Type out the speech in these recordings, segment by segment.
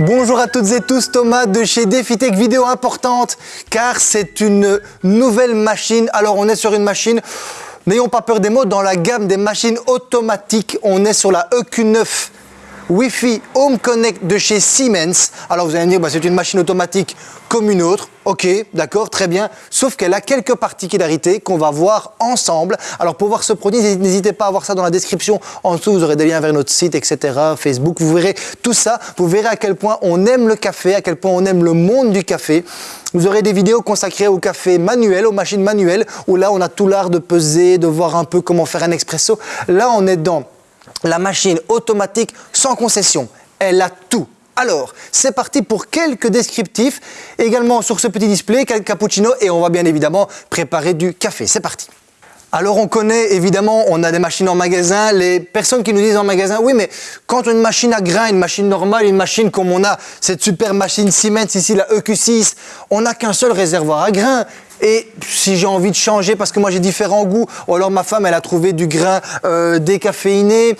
Bonjour à toutes et tous, Thomas de chez DefiTech, vidéo importante car c'est une nouvelle machine. Alors on est sur une machine, n'ayons pas peur des mots, dans la gamme des machines automatiques, on est sur la EQ9 Wi-Fi Home Connect de chez Siemens. Alors vous allez me dire, bah, c'est une machine automatique comme une autre. Ok, d'accord, très bien. Sauf qu'elle a quelques particularités qu'on va voir ensemble. Alors pour voir ce produit, n'hésitez pas à voir ça dans la description. En dessous, vous aurez des liens vers notre site, etc., Facebook. Vous verrez tout ça. Vous verrez à quel point on aime le café, à quel point on aime le monde du café. Vous aurez des vidéos consacrées au café manuel, aux machines manuelles, où là, on a tout l'art de peser, de voir un peu comment faire un expresso. Là, on est dans la machine automatique sans concession. Elle a tout. Alors, c'est parti pour quelques descriptifs, également sur ce petit display, quelques cappuccino et on va bien évidemment préparer du café. C'est parti alors on connaît évidemment, on a des machines en magasin, les personnes qui nous disent en magasin, oui mais quand une machine à grains, une machine normale, une machine comme on a cette super machine Siemens ici, la EQ6, on n'a qu'un seul réservoir à grains. Et si j'ai envie de changer parce que moi j'ai différents goûts, ou alors ma femme elle a trouvé du grain euh, décaféiné,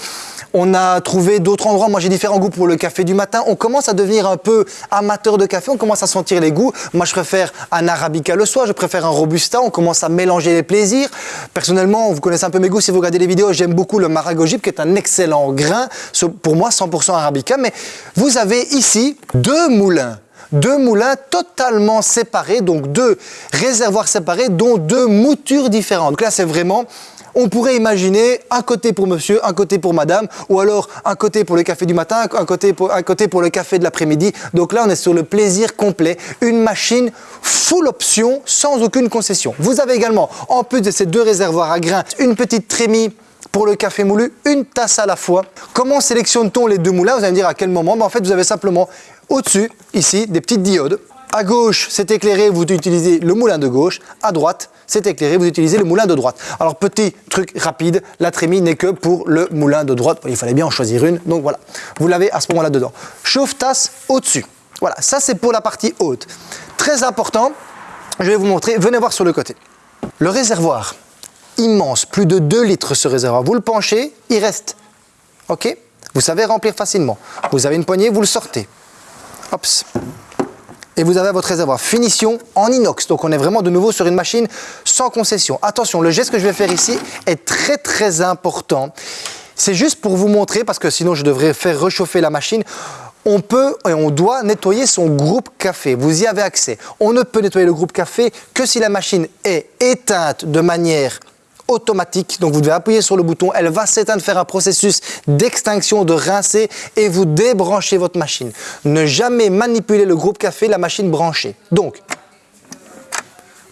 on a trouvé d'autres endroits, moi j'ai différents goûts pour le café du matin, on commence à devenir un peu amateur de café, on commence à sentir les goûts. Moi je préfère un arabica le soir, je préfère un robusta, on commence à mélanger les plaisirs. Personnellement, vous connaissez un peu mes goûts. Si vous regardez les vidéos, j'aime beaucoup le Maragojib qui est un excellent grain, pour moi 100% arabica, mais vous avez ici deux moulins deux moulins totalement séparés, donc deux réservoirs séparés, dont deux moutures différentes. Donc là, c'est vraiment on pourrait imaginer un côté pour monsieur, un côté pour madame, ou alors un côté pour le café du matin, un côté pour, un côté pour le café de l'après-midi. Donc là, on est sur le plaisir complet. Une machine full option, sans aucune concession. Vous avez également, en plus de ces deux réservoirs à grains, une petite trémie pour le café moulu, une tasse à la fois. Comment sélectionne-t-on les deux moulins? Vous allez me dire à quel moment ben, En fait, vous avez simplement au-dessus, ici, des petites diodes. À gauche, c'est éclairé, vous utilisez le moulin de gauche. À droite, c'est éclairé, vous utilisez le moulin de droite. Alors, petit truc rapide, la trémie n'est que pour le moulin de droite. Il fallait bien en choisir une, donc voilà. Vous l'avez à ce moment-là dedans. Chauffe-tasse au-dessus. Voilà, ça c'est pour la partie haute. Très important, je vais vous montrer, venez voir sur le côté. Le réservoir, immense, plus de 2 litres ce réservoir. Vous le penchez, il reste. OK Vous savez remplir facilement. Vous avez une poignée, vous le sortez. Hop. Et vous avez votre réservoir. Finition en inox. Donc on est vraiment de nouveau sur une machine sans concession. Attention, le geste que je vais faire ici est très très important. C'est juste pour vous montrer, parce que sinon je devrais faire réchauffer la machine, on peut et on doit nettoyer son groupe café. Vous y avez accès. On ne peut nettoyer le groupe café que si la machine est éteinte de manière automatique. Donc vous devez appuyer sur le bouton, elle va s'éteindre, faire un processus d'extinction, de rincer et vous débranchez votre machine. Ne jamais manipuler le groupe café, la machine branchée. Donc,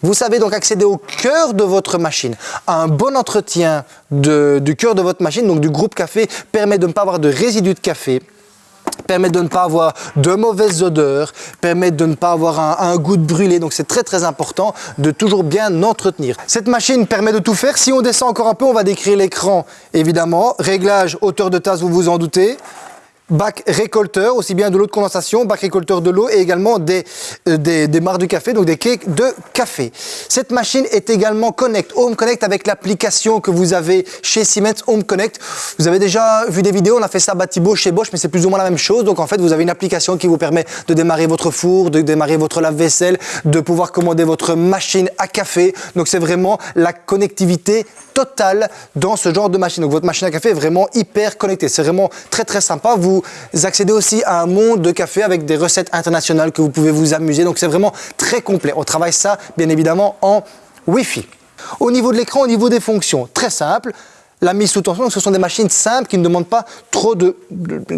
vous savez donc accéder au cœur de votre machine. Un bon entretien du cœur de votre machine, donc du groupe café, permet de ne pas avoir de résidus de café, permet de ne pas avoir de mauvaises odeurs, permet de ne pas avoir un, goût de brûlé. Donc c'est très très important de toujours bien entretenir. Cette machine permet de tout faire. Si on descend encore un peu, on va décrire l'écran évidemment. Réglage hauteur de tasse, vous vous en doutez bac récolteur, aussi bien de l'eau de condensation, bac récolteur de l'eau et également des, euh, des, des de café, donc des cakes de café. Cette machine est également Connect, Home Connect avec l'application que vous avez chez Siemens Home Connect. Vous avez déjà vu des vidéos, on a fait ça à Batibo chez Bosch, mais c'est plus ou moins la même chose. Donc en fait, vous avez une application qui vous permet de démarrer votre four, de démarrer votre lave-vaisselle, de pouvoir commander votre machine à café. Donc c'est vraiment la connectivité totale dans ce genre de machine. Donc votre machine à café est vraiment hyper connectée. C'est vraiment très très sympa. Vous vous accédez aussi à un monde de café avec des recettes internationales que vous pouvez vous amuser. Donc c'est vraiment très complet. On travaille ça bien évidemment en Wi-Fi. Au niveau de l'écran, au niveau des fonctions, très simple la mise sous tension. ce sont des machines simples qui ne demandent pas trop de...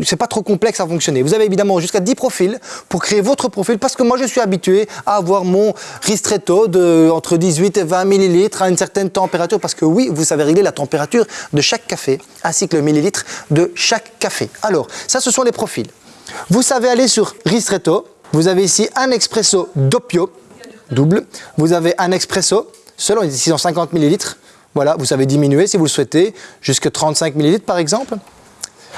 c'est pas trop complexe à fonctionner. Vous avez évidemment jusqu'à 10 profils pour créer votre profil parce que moi je suis habitué à avoir mon ristretto de entre 18 et 20 millilitres à une certaine température parce que oui, vous savez régler la température de chaque café ainsi que le millilitre de chaque café. Alors, ça ce sont les profils. Vous savez aller sur ristretto. Vous avez ici un expresso doppio double. Vous avez un expresso selon les 650 millilitres voilà, vous savez diminuer si vous le souhaitez, jusqu'à 35 ml par exemple.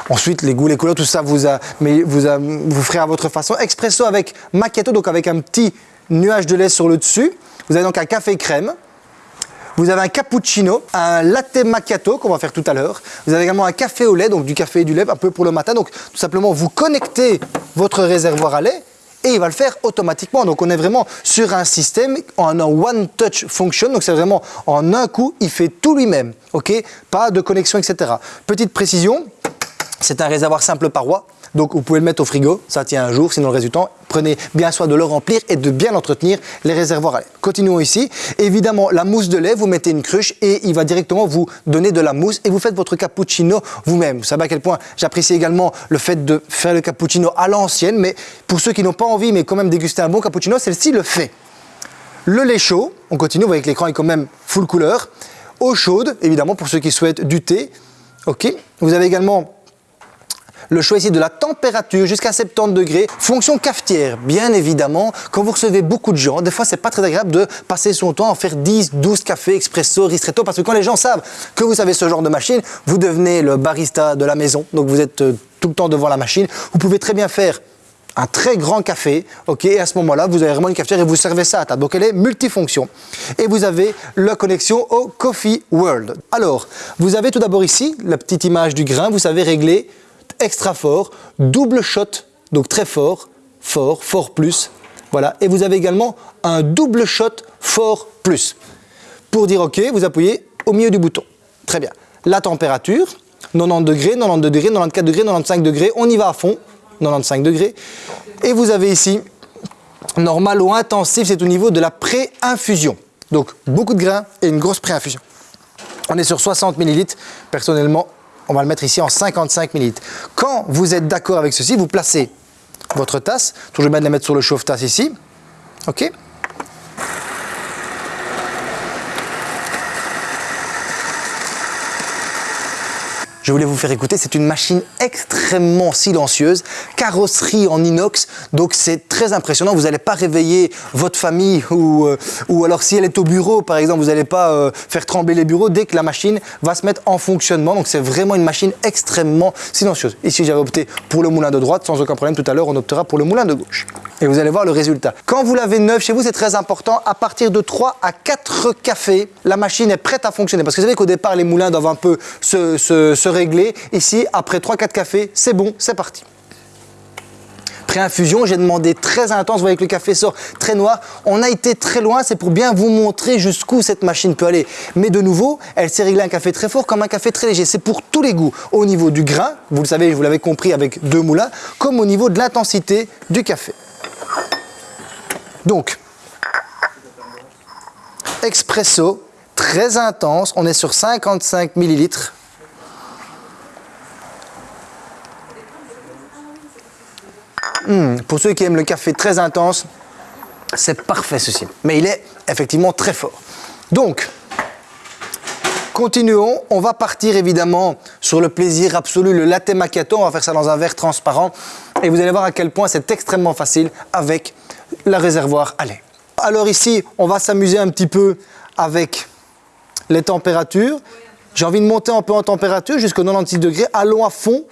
Ensuite, les goûts, les couleurs, tout ça, vous, vous ferez à votre façon. Expresso avec macchiato, donc avec un petit nuage de lait sur le dessus. Vous avez donc un café crème. Vous avez un cappuccino, un latte macchiato qu'on va faire tout à l'heure. Vous avez également un café au lait, donc du café et du lait un peu pour le matin. Donc tout simplement, vous connectez votre réservoir à lait et il va le faire automatiquement. Donc on est vraiment sur un système en un one touch function. Donc c'est vraiment en un coup, il fait tout lui-même. Ok? Pas de connexion, etc. Petite précision, c'est un réservoir simple paroi. Donc vous pouvez le mettre au frigo, ça tient un jour, sinon le résultat, prenez bien soin de le remplir et de bien entretenir les réservoirs. Continuons ici. Évidemment, la mousse de lait, vous mettez une cruche et il va directement vous donner de la mousse et vous faites votre cappuccino vous-même. Vous savez à quel point j'apprécie également le fait de faire le cappuccino à l'ancienne, mais pour ceux qui n'ont pas envie mais quand même déguster un bon cappuccino, celle-ci le fait. Le lait chaud, on continue, vous voyez que l'écran est quand même full couleur. Eau chaude, évidemment, pour ceux qui souhaitent du thé. Ok. Vous avez également le choix ici de la température jusqu'à 70 degrés. Fonction cafetière, bien évidemment. Quand vous recevez beaucoup de gens, des fois, c'est pas très agréable de passer son temps à faire 10, 12 cafés, expresso, ristretto, parce que quand les gens savent que vous avez ce genre de machine, vous devenez le barista de la maison. Donc, vous êtes euh, tout le temps devant la machine. Vous pouvez très bien faire un très grand café, ok, et à ce moment-là, vous avez vraiment une cafetière et vous servez ça à table. Donc elle est multifonction. Et vous avez la connexion au Coffee World. Alors, vous avez tout d'abord ici la petite image du grain, vous savez régler extra fort, double shot, donc très fort, fort, fort plus. Voilà. Et vous avez également un double shot fort plus. Pour dire OK, vous appuyez au milieu du bouton. Très bien. La température, 90 degrés, 92 degrés, 94 degrés, 95 degrés. On y va à fond, 95 degrés. Et vous avez ici, normal ou intensif, c'est au niveau de la pré-infusion. Donc, beaucoup de grains et une grosse pré-infusion. On est sur 60 ml. Personnellement, on va le mettre ici en 55 ml. Quand vous êtes d'accord avec ceci, vous placez votre tasse, toujours bien de la mettre sur le chauffe-tasse ici, ok je voulais vous faire écouter. C'est une machine extrêmement silencieuse, carrosserie en inox, donc c'est très impressionnant. Vous n'allez pas réveiller votre famille ou, euh, ou alors si elle est au bureau, par exemple, vous n'allez pas euh, faire trembler les bureaux dès que la machine va se mettre en fonctionnement. Donc c'est vraiment une machine extrêmement silencieuse. Ici, j'avais opté pour le moulin de droite, sans aucun problème. Tout à l'heure, on optera pour le moulin de gauche. Et vous allez voir le résultat. Quand vous l'avez neuf chez vous, c'est très important. À partir de 3 à 4 cafés, la machine est prête à fonctionner. Parce que vous savez qu'au départ, les moulins doivent un peu se, se, se régler. Ici, après 3-4 cafés, c'est bon, c'est parti. Pré-infusion, j'ai demandé très intense, vous voyez que le café sort très noir. On a été très loin, c'est pour bien vous montrer jusqu'où cette machine peut aller. Mais de nouveau, elle s'est réglée un café très fort comme un café très léger. C'est pour tous les goûts, au niveau du grain, vous le savez, vous l'avez compris avec deux moulins, comme au niveau de l'intensité du café. Donc, expresso, très intense, on est sur 55 millilitres. Hmm, pour ceux qui aiment le café très intense, c'est parfait ceci. Mais il est effectivement très fort. Donc, continuons. On va partir évidemment sur le plaisir absolu, le latte macchiato. On va faire ça dans un verre transparent. Et vous allez voir à quel point c'est extrêmement facile avec le réservoir à lait. Alors ici, on va s'amuser un petit peu avec les températures. J'ai envie de monter un peu en température jusqu'au 96 degrés. Allons à fond.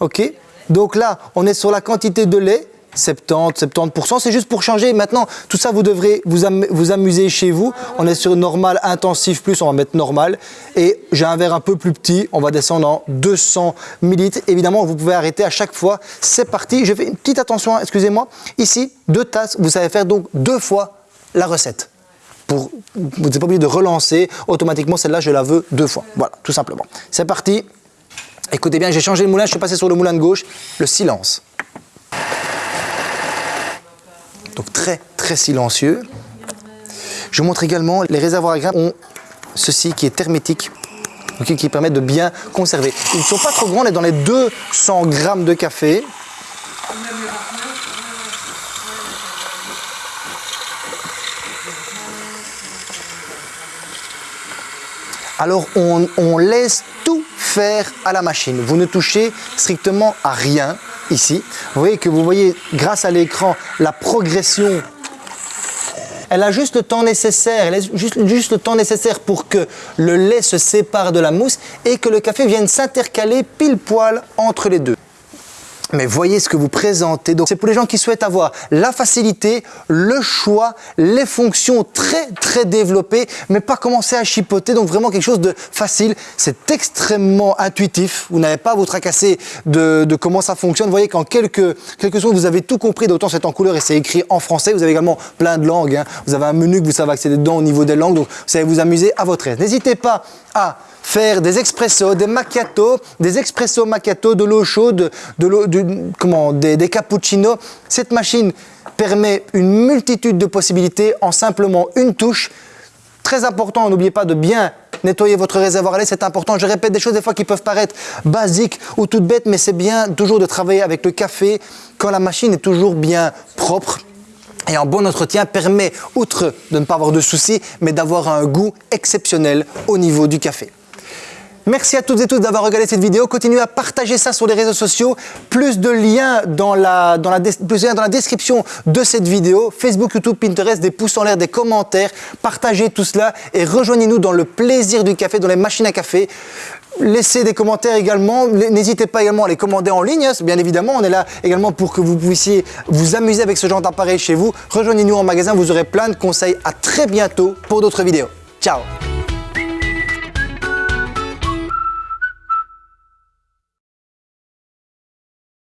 OK donc là, on est sur la quantité de lait, 70, 70%, c'est juste pour changer. Maintenant, tout ça, vous devrez vous, amuser chez vous. On est sur normal, intensif plus, on va mettre normal. Et j'ai un verre un peu plus petit, on va descendre en 200 ml. Évidemment, vous pouvez arrêter à chaque fois. C'est parti, je fais une petite attention, excusez-moi. Ici, deux tasses, vous savez faire donc deux fois la recette. Vous n'êtes pas obligé de relancer automatiquement, celle-là, je la veux deux fois. Voilà, tout simplement. C'est parti. Écoutez bien, j'ai changé le moulin, je suis passé sur le moulin de gauche, le silence. Donc très très silencieux. Je vous montre également, les réservoirs à grains ont ceci qui est hermétique, qui permet de bien conserver. Ils ne sont pas trop grands, on est dans les 200 grammes de café. Alors on, laisse tout faire à la machine. Vous ne touchez strictement à rien ici. Vous voyez que vous voyez grâce à l'écran la progression elle a juste le temps nécessaire, elle a juste, juste, le temps nécessaire pour que le lait se sépare de la mousse et que le café vienne s'intercaler pile poil entre les deux. Mais voyez ce que vous présentez. Donc c'est pour les gens qui souhaitent avoir la facilité, le choix, les fonctions très très développées, mais pas commencer à chipoter. Donc vraiment quelque chose de facile. C'est extrêmement intuitif. Vous n'avez pas à vous tracasser de, comment ça fonctionne. Vous voyez qu'en quelques, quelques secondes, vous avez tout compris. D'autant c'est en couleur et c'est écrit en français. Vous avez également plein de langues. Hein. Vous avez un menu que vous savez accéder dedans au niveau des langues. Donc vous savez vous amuser à votre aise. N'hésitez pas à faire des expressos, des macchiato, des expressos macchiato, de l'eau chaude, de l'eau, comment, des, des cappuccinos. Cette machine permet une multitude de possibilités en simplement une touche. Très important, n'oubliez pas de bien nettoyer votre réservoir à c'est important. Je répète des choses des fois qui peuvent paraître basiques ou toutes bêtes, mais c'est bien toujours de travailler avec le café quand la machine est toujours bien propre. Et un bon entretien permet, outre de ne pas avoir de soucis, mais d'avoir un goût exceptionnel au niveau du café. Merci à toutes et tous d'avoir regardé cette vidéo. Continuez à partager ça sur les réseaux sociaux. Plus de liens dans la, dans la, plus dans la description de cette vidéo. Facebook, YouTube, Pinterest, des pouces en l'air, des commentaires. Partagez tout cela et rejoignez-nous dans le plaisir du café, dans les machines à café. Laissez des commentaires également. N'hésitez pas également à les commander en ligne. Hein. Bien évidemment, on est là également pour que vous puissiez vous amuser avec ce genre d'appareil chez vous. Rejoignez-nous en magasin, vous aurez plein de conseils. À très bientôt pour d'autres vidéos. Ciao